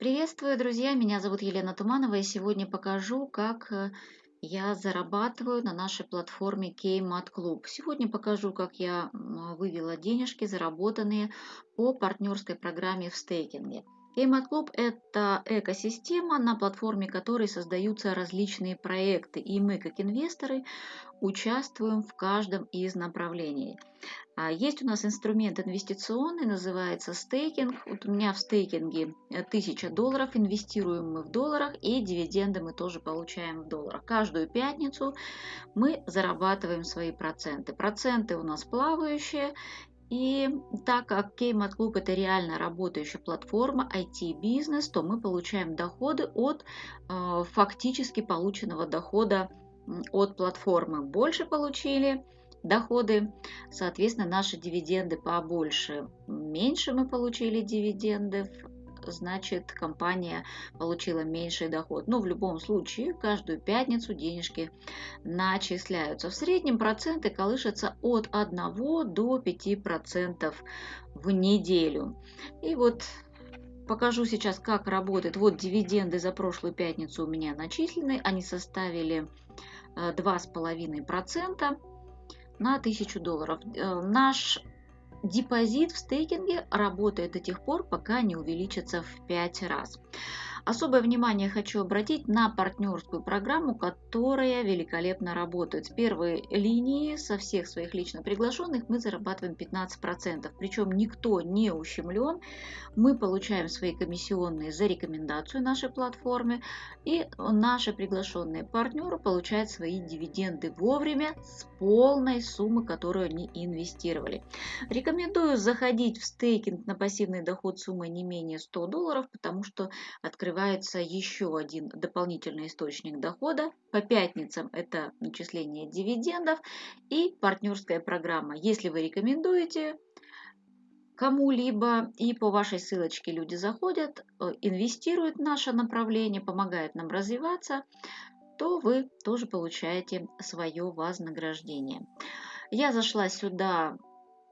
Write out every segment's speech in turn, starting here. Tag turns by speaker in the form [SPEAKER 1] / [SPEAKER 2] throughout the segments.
[SPEAKER 1] Приветствую, друзья! Меня зовут Елена Туманова, и сегодня покажу, как э, я зарабатываю на нашей платформе Kmart Club. Сегодня покажу, как я вывела денежки, заработанные по партнерской программе в стейкинге. Club – это экосистема, на платформе которой создаются различные проекты, и мы, как инвесторы, участвуем в каждом из направлений. А, есть у нас инструмент инвестиционный, называется стейкинг. Вот у меня в стейкинге 1000 долларов, инвестируем мы в долларах, и дивиденды мы тоже получаем в долларах. Каждую пятницу мы зарабатываем свои проценты. Проценты у нас плавающие, и так как Kmart Club это реально работающая платформа IT-бизнес, то мы получаем доходы от э, фактически полученного дохода от платформы. Больше получили доходы, соответственно, наши дивиденды побольше. Меньше мы получили дивидендов, значит компания получила меньший доход. Но в любом случае каждую пятницу денежки начисляются. В среднем проценты колышутся от 1 до 5 процентов в неделю. И вот покажу сейчас, как работает. Вот дивиденды за прошлую пятницу у меня начислены. Они составили 2,5% э, на 1000 долларов. Э, наш депозит в стейкинге работает до тех пор, пока не увеличится в 5 раз. Особое внимание хочу обратить на партнерскую программу, которая великолепно работает. С первой линии со всех своих лично приглашенных мы зарабатываем 15%. Причем никто не ущемлен. Мы получаем свои комиссионные за рекомендацию нашей платформе. И наши приглашенные партнеры получают свои дивиденды вовремя с полной суммы, которую они инвестировали. Рекомендую заходить в стейкинг на пассивный доход суммой не менее 100 долларов, потому что открывается открывается еще один дополнительный источник дохода. По пятницам это начисление дивидендов и партнерская программа. Если вы рекомендуете кому-либо и по вашей ссылочке люди заходят, э, инвестируют в наше направление, помогают нам развиваться, то вы тоже получаете свое вознаграждение. Я зашла сюда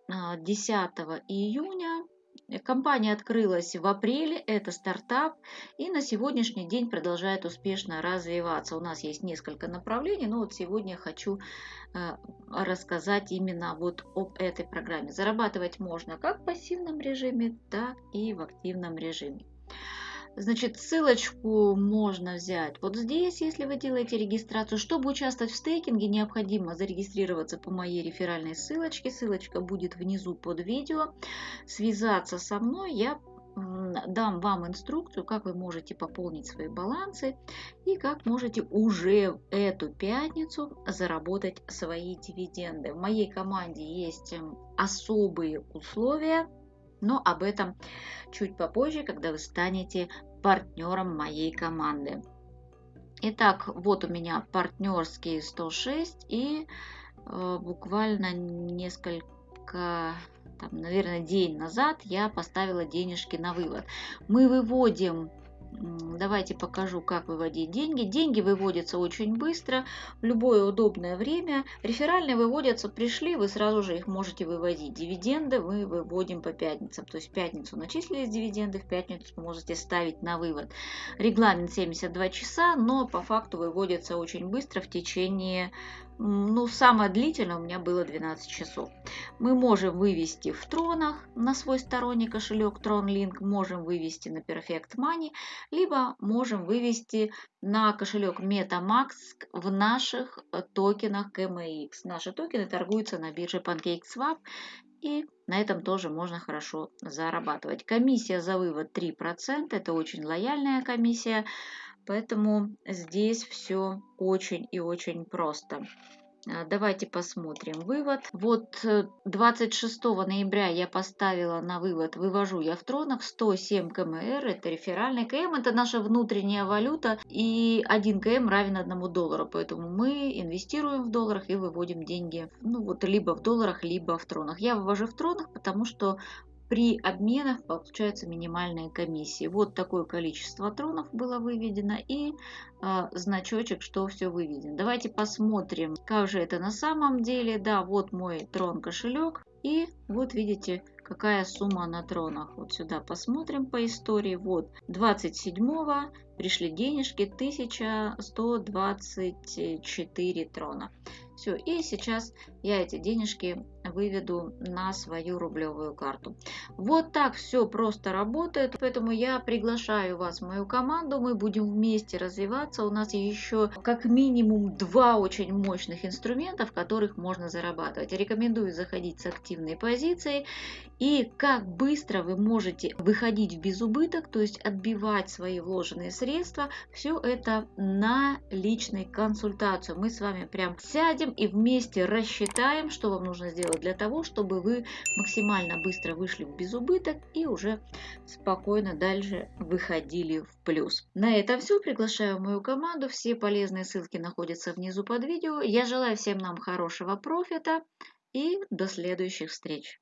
[SPEAKER 1] 10 а, июня Компания открылась в апреле, это стартап, и на сегодняшний день продолжает успешно развиваться. У нас есть несколько направлений, но вот сегодня хочу э, рассказать именно вот об этой программе. Зарабатывать можно как в пассивном режиме, так и в активном режиме. Значит, ссылочку можно взять вот здесь, если вы делаете регистрацию. Чтобы участвовать в стейкинге, необходимо зарегистрироваться по моей реферальной ссылочке. Ссылочка будет внизу под видео. Связаться со мной я дам вам инструкцию, как вы можете пополнить свои балансы и как можете уже эту пятницу заработать свои дивиденды. В моей команде есть особые условия, но об этом чуть попозже, когда вы станете партнером моей команды. Итак, вот у меня партнерские 106 и э, буквально несколько, там, наверное, день назад я поставила денежки на вывод. Мы выводим Давайте покажу, как выводить деньги. Деньги выводятся очень быстро, в любое удобное время. Реферальные выводятся, пришли, вы сразу же их можете выводить. Дивиденды мы выводим по пятницам. То есть в пятницу начислились дивиденды, в пятницу можете ставить на вывод. Регламент 72 часа, но по факту выводятся очень быстро в течение ну, самое длительное у меня было 12 часов. Мы можем вывести в тронах на свой сторонний кошелек TronLink, можем вывести на Perfect Money, либо можем вывести на кошелек MetaMask в наших э, токенах KMX. Наши токены торгуются на бирже PancakeSwap, и на этом тоже можно хорошо зарабатывать. Комиссия за вывод 3%, это очень лояльная комиссия. Поэтому здесь все очень и очень просто. А, давайте посмотрим вывод. Вот 26 э, ноября я поставила на вывод, вывожу я в тронах 107 КМР, это реферальный КМ, это наша внутренняя валюта, и 1 КМ равен 1 доллару, поэтому мы инвестируем в долларах и выводим деньги, ну вот либо в долларах, либо в тронах. Я вывожу в тронах, потому что при обменах получаются минимальные комиссии. Вот такое количество тронов было выведено и э, значочек, что все выведено. Давайте посмотрим, как же это на самом деле. Да, вот мой трон кошелек. И вот видите, какая сумма на тронах. Вот сюда посмотрим по истории. Вот 27 пришли денежки 1124 трона. Все, и сейчас я эти денежки выведу на свою рублевую карту. Вот так все просто работает, поэтому я приглашаю вас в мою команду, мы будем вместе развиваться. У нас еще как минимум два очень мощных инструмента, в которых можно зарабатывать. Рекомендую заходить с активной позицией и как быстро вы можете выходить в безубыток, то есть отбивать свои вложенные средства. Все это на личной консультации. Мы с вами прям сядем и вместе рассчитаем, что вам нужно сделать для того, чтобы вы максимально быстро вышли в безубыток и уже спокойно дальше выходили в плюс. На этом все. Приглашаю мою команду. Все полезные ссылки находятся внизу под видео. Я желаю всем нам хорошего профита и до следующих встреч.